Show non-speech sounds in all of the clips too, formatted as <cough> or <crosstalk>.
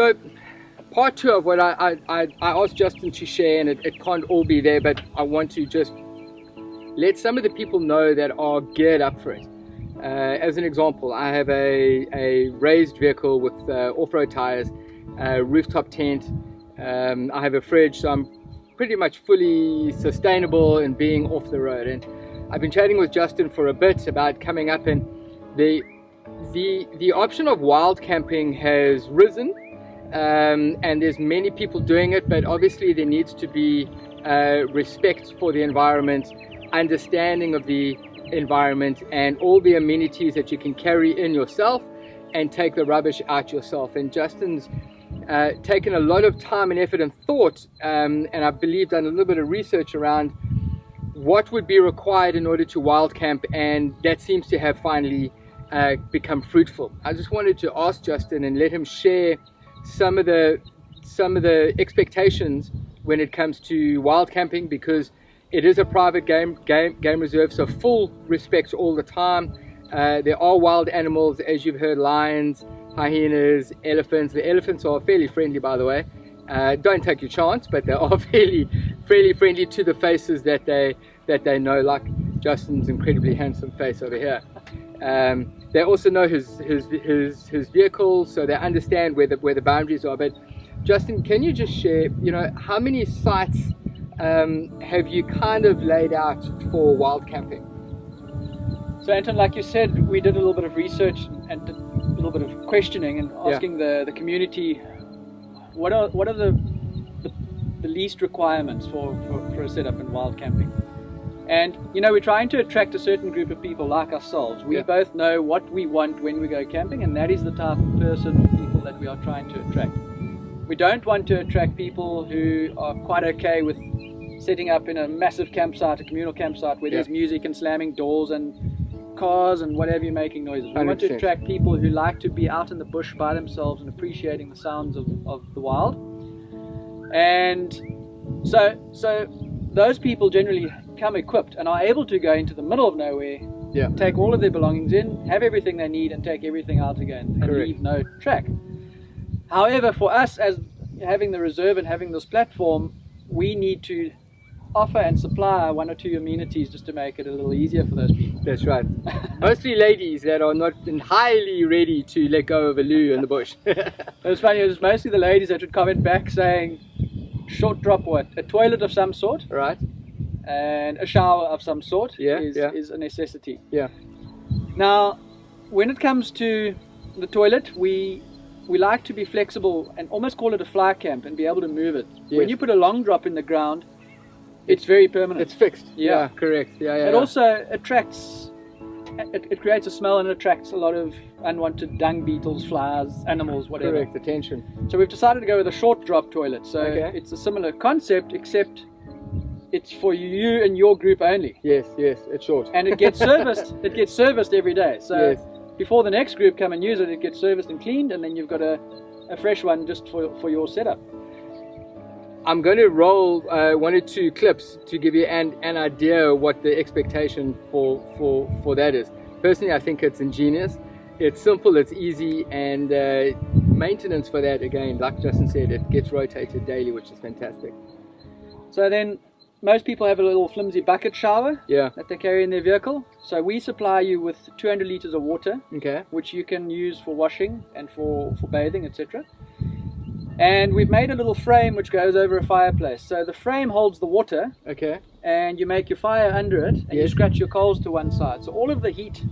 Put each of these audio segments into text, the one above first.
So part two of what I, I, I asked Justin to share, and it, it can't all be there, but I want to just let some of the people know that are geared up for it. Uh, as an example, I have a, a raised vehicle with uh, off-road tires, a rooftop tent, um, I have a fridge, so I'm pretty much fully sustainable and being off the road. And I've been chatting with Justin for a bit about coming up and the the the option of wild camping has risen um, and there's many people doing it but obviously there needs to be uh, respect for the environment understanding of the environment and all the amenities that you can carry in yourself and take the rubbish out yourself and Justin's uh, taken a lot of time and effort and thought um, and I believe done a little bit of research around what would be required in order to wild camp and that seems to have finally uh, become fruitful. I just wanted to ask Justin and let him share some of the some of the expectations when it comes to wild camping because it is a private game game game reserve so full respect all the time. Uh, there are wild animals as you've heard lions hyenas elephants. The elephants are fairly friendly by the way. Uh, don't take your chance but they are <laughs> fairly fairly friendly to the faces that they that they know like Justin's incredibly handsome face over here. Um, they also know his his his his vehicle so they understand where the where the boundaries are but Justin can you just share you know how many sites um, have you kind of laid out for wild camping? So Anton, like you said, we did a little bit of research and a little bit of questioning and asking yeah. the, the community what are what are the the, the least requirements for, for, for, a setup in wild camping. And you know, we're trying to attract a certain group of people like ourselves. We yeah. both know what we want when we go camping, and that is the type of person or people that we are trying to attract. We don't want to attract people who are quite okay with setting up in a massive campsite, a communal campsite where yeah. there's music and slamming doors and cars and whatever you're making noises. We 100%. want to attract people who like to be out in the bush by themselves and appreciating the sounds of, of the wild. And so so those people generally come equipped and are able to go into the middle of nowhere, yeah. take all of their belongings in, have everything they need and take everything out again and Correct. leave no track. However, for us as having the reserve and having this platform, we need to offer and supply one or two amenities just to make it a little easier for those people. That's right. <laughs> Mostly ladies that are not entirely ready to let go of a loo in the bush. <laughs> it was funny, it was mostly the ladies that would comment back saying, short drop what? A toilet of some sort. Right. And a shower of some sort yeah, is, yeah. is a necessity. Yeah. Now, when it comes to the toilet, we we like to be flexible and almost call it a fly camp and be able to move it. Yes. When you put a long drop in the ground, it's very permanent. It's fixed. Yeah, yeah correct. Yeah, yeah. It yeah. also attracts. It, it, creates a smell and attracts a lot of unwanted dung beetles, flies, animals, whatever. Correct. Attention. So we've decided to go with a short drop toilet. So okay. it's a similar concept, except it's for you and your group only. Yes, yes, it's short. And it gets serviced. <laughs> it gets serviced every day. So yes. before the next group come and use it, it gets serviced and cleaned, and then you've got a, a fresh one just for for your setup. I'm going to roll uh, one or two clips to give you an, an idea what the expectation for, for, for that is. Personally, I think it's ingenious. It's simple, it's easy, and uh, maintenance for that, again, like Justin said, it gets rotated daily, which is fantastic. So then, most people have a little flimsy bucket shower yeah. that they carry in their vehicle. So we supply you with 200 liters of water, okay. which you can use for washing and for, for bathing, etc. And we've made a little frame which goes over a fireplace. So the frame holds the water. Okay. And you make your fire under it and yes. you scratch your coals to one side. So all of the heat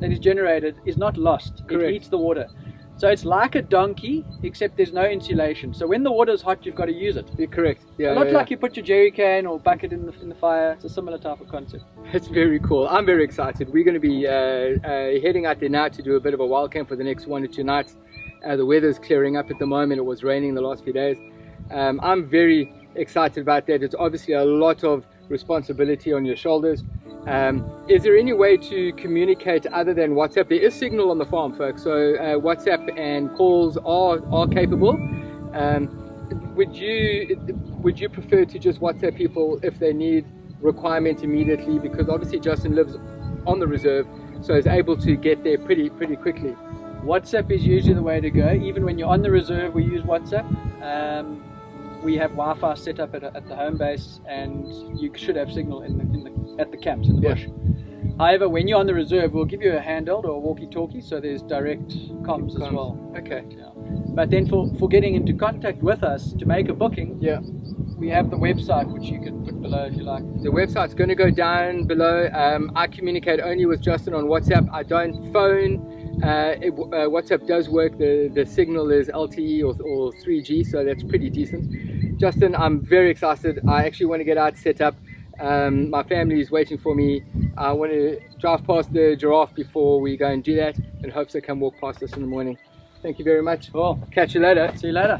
that is generated is not lost. Correct. It heats the water. So it's like a donkey, except there's no insulation. So when the water is hot, you've got to use it. You're correct. Yeah. Not yeah, like yeah. you put your jerry can or bucket in the, in the fire. It's a similar type of concept. It's very cool. I'm very excited. We're going to be uh, uh, heading out there now to do a bit of a wild camp for the next one or two nights. Uh, the weather's clearing up at the moment. It was raining the last few days. Um, I'm very excited about that. It's obviously a lot of responsibility on your shoulders. Um, is there any way to communicate other than WhatsApp? There is signal on the farm, folks, so uh, WhatsApp and calls are, are capable. Um, would you would you prefer to just WhatsApp people if they need requirement immediately? Because obviously Justin lives on the reserve, so is able to get there pretty pretty quickly. WhatsApp is usually the way to go. Even when you're on the reserve, we use WhatsApp. Um, we have Wi-Fi set up at, at, the home base, and you should have signal in the, in the at the camps in the yeah. bush. However, when you're on the reserve, we'll give you a handheld or a walkie-talkie, so there's direct comms, comms. as well. Okay. Yeah. But then for, for getting into contact with us to make a booking, yeah, we have the website which you can put below if you like. The website's going to go down below. Um, I communicate only with Justin on WhatsApp. I don't phone. Uh, it, uh, WhatsApp does work. The the signal is LTE or, or 3G, so that's pretty decent. Justin, I'm very excited. I actually want to get out set up. Um, my family is waiting for me. I want to drive past the giraffe before we go and do that, and hope they come walk past us in the morning. Thank you very much. Well, Catch you later. See you later.